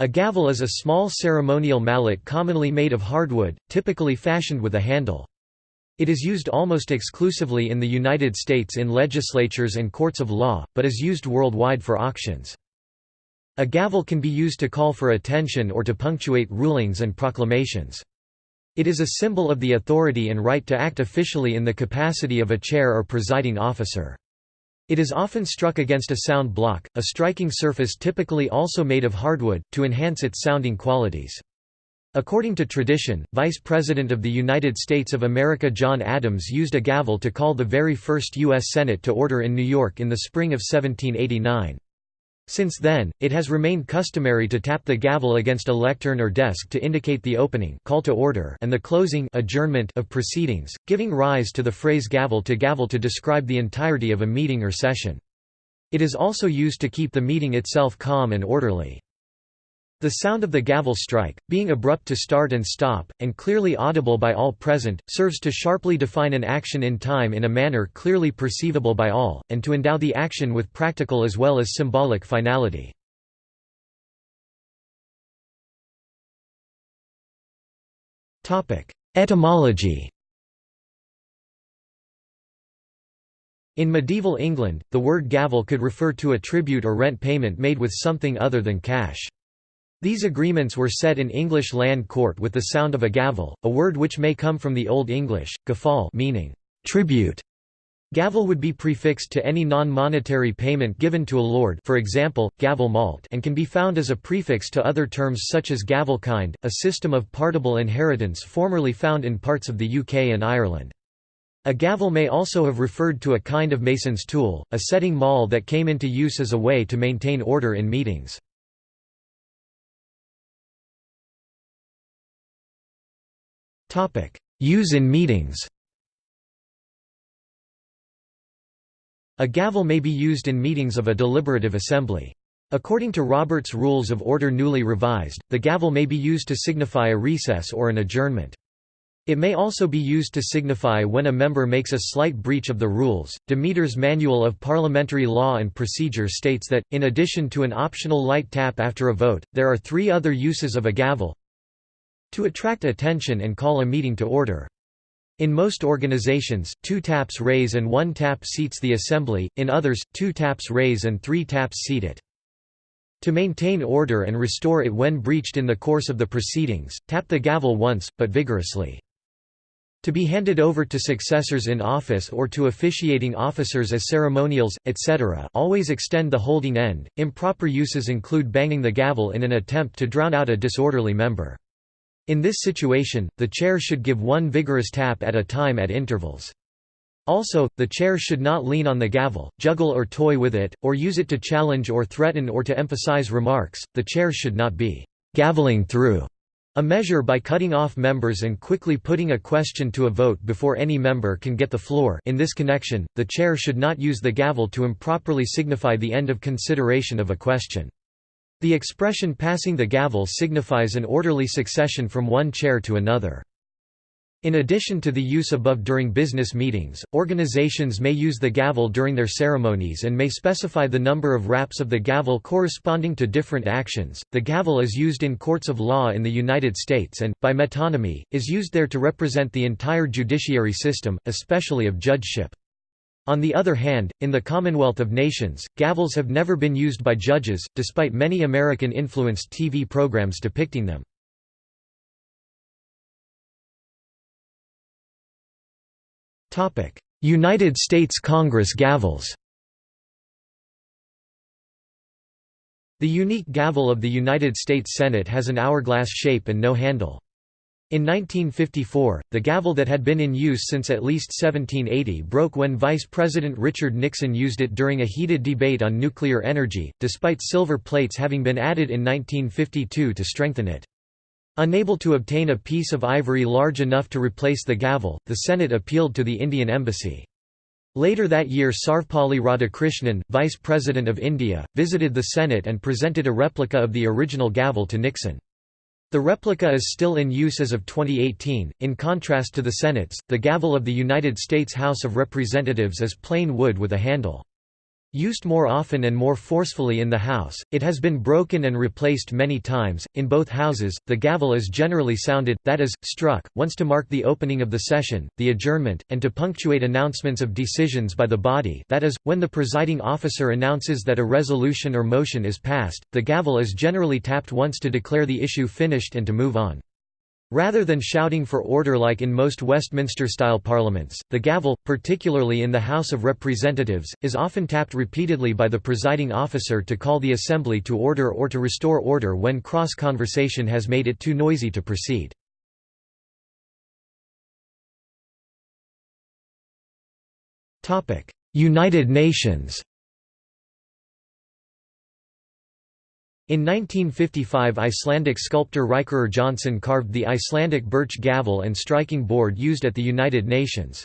A gavel is a small ceremonial mallet commonly made of hardwood, typically fashioned with a handle. It is used almost exclusively in the United States in legislatures and courts of law, but is used worldwide for auctions. A gavel can be used to call for attention or to punctuate rulings and proclamations. It is a symbol of the authority and right to act officially in the capacity of a chair or presiding officer. It is often struck against a sound block, a striking surface typically also made of hardwood, to enhance its sounding qualities. According to tradition, Vice President of the United States of America John Adams used a gavel to call the very first U.S. Senate to order in New York in the spring of 1789. Since then, it has remained customary to tap the gavel against a lectern or desk to indicate the opening call to order and the closing adjournment of proceedings, giving rise to the phrase gavel to gavel to describe the entirety of a meeting or session. It is also used to keep the meeting itself calm and orderly. The sound of the gavel strike, being abrupt to start and stop, and clearly audible by all present, serves to sharply define an action in time in a manner clearly perceivable by all, and to endow the action with practical as well as symbolic finality. Etymology In medieval England, the word gavel could refer to a tribute or rent payment made with something other than cash. These agreements were set in English land court with the sound of a gavel, a word which may come from the Old English, gafal meaning tribute. Gavel would be prefixed to any non-monetary payment given to a lord for example, gavel malt and can be found as a prefix to other terms such as gavelkind, a system of partible inheritance formerly found in parts of the UK and Ireland. A gavel may also have referred to a kind of mason's tool, a setting maul that came into use as a way to maintain order in meetings. Use in meetings A gavel may be used in meetings of a deliberative assembly. According to Robert's Rules of Order newly revised, the gavel may be used to signify a recess or an adjournment. It may also be used to signify when a member makes a slight breach of the rules. Demeter's Manual of Parliamentary Law and Procedure states that, in addition to an optional light tap after a vote, there are three other uses of a gavel to attract attention and call a meeting to order. In most organizations, two taps raise and one tap seats the assembly, in others, two taps raise and three taps seat it. To maintain order and restore it when breached in the course of the proceedings, tap the gavel once, but vigorously. To be handed over to successors in office or to officiating officers as ceremonials, etc. always extend the holding end. Improper uses include banging the gavel in an attempt to drown out a disorderly member. In this situation, the chair should give one vigorous tap at a time at intervals. Also, the chair should not lean on the gavel, juggle or toy with it, or use it to challenge or threaten or to emphasize remarks. The chair should not be gaveling through a measure by cutting off members and quickly putting a question to a vote before any member can get the floor. In this connection, the chair should not use the gavel to improperly signify the end of consideration of a question. The expression passing the gavel signifies an orderly succession from one chair to another. In addition to the use above during business meetings, organizations may use the gavel during their ceremonies and may specify the number of raps of the gavel corresponding to different actions. The gavel is used in courts of law in the United States and, by metonymy, is used there to represent the entire judiciary system, especially of judgeship. On the other hand, in the Commonwealth of Nations, gavels have never been used by judges, despite many American-influenced TV programs depicting them. United States Congress gavels The unique gavel of the United States Senate has an hourglass shape and no handle. In 1954, the gavel that had been in use since at least 1780 broke when Vice President Richard Nixon used it during a heated debate on nuclear energy, despite silver plates having been added in 1952 to strengthen it. Unable to obtain a piece of ivory large enough to replace the gavel, the Senate appealed to the Indian embassy. Later that year Sarvepalli Radhakrishnan, Vice President of India, visited the Senate and presented a replica of the original gavel to Nixon. The replica is still in use as of 2018. In contrast to the Senate's, the gavel of the United States House of Representatives is plain wood with a handle. Used more often and more forcefully in the House, it has been broken and replaced many times. In both houses, the gavel is generally sounded, that is, struck, once to mark the opening of the session, the adjournment, and to punctuate announcements of decisions by the body that is, when the presiding officer announces that a resolution or motion is passed, the gavel is generally tapped once to declare the issue finished and to move on. Rather than shouting for order like in most Westminster-style parliaments, the gavel, particularly in the House of Representatives, is often tapped repeatedly by the presiding officer to call the assembly to order or to restore order when cross-conversation has made it too noisy to proceed. United Nations In 1955 Icelandic sculptor Ríkarður Jónsson carved the Icelandic birch gavel and striking board used at the United Nations.